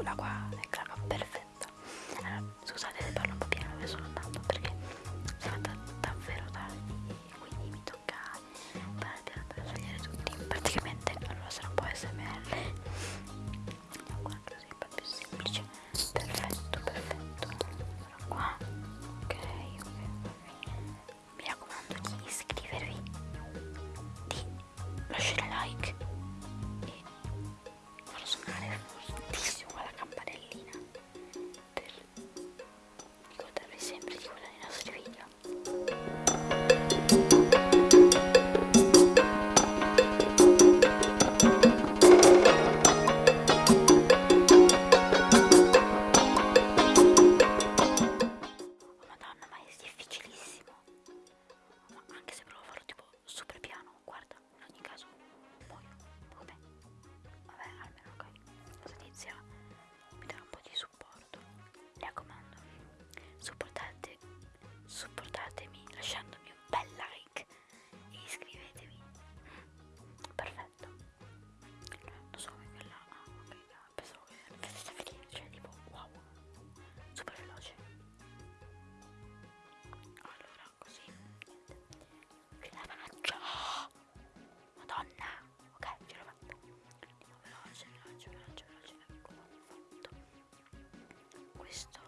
꼬라과 네, した。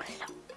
먹고 있어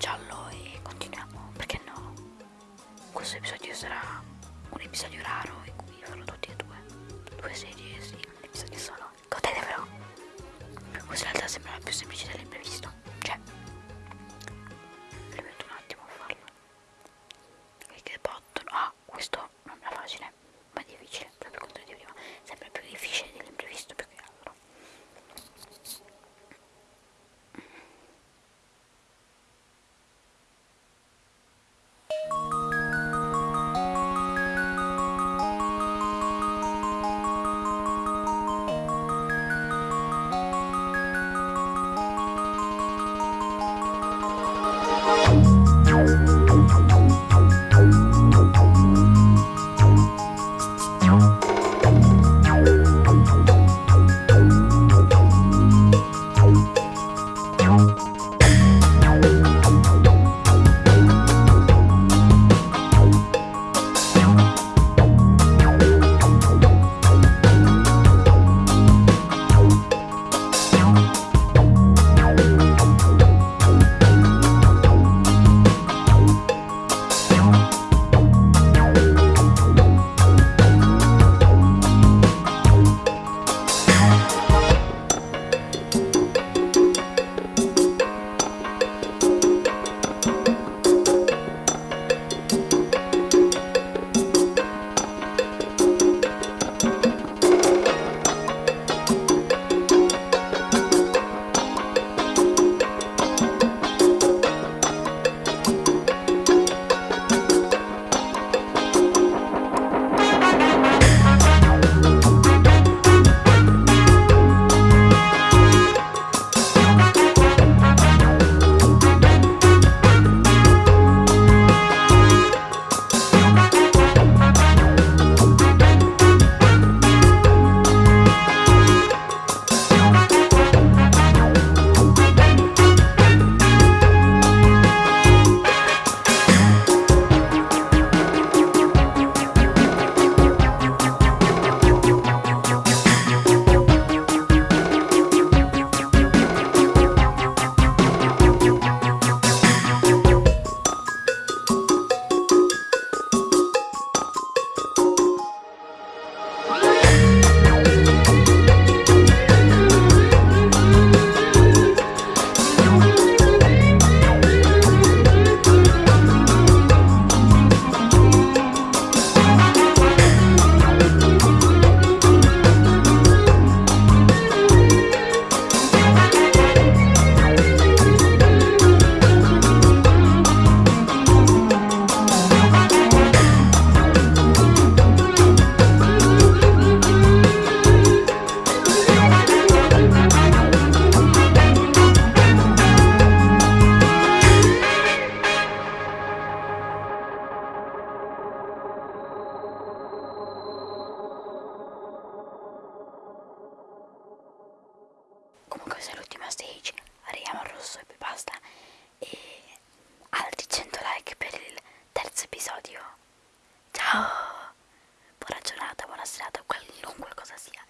giallo e continuiamo, perché no? Questo episodio sarà un episodio raro in cui farò tutti e due, due serie, sì, un episodio solo. Godetevelo! Questa in realtà sembra la più semplice dell'imprevisto. comunque questa è l'ultima stage arriviamo al rosso e poi basta. E altri 100 like per il terzo episodio. Ciao! Buona giornata buona serata qualunque cosa sia.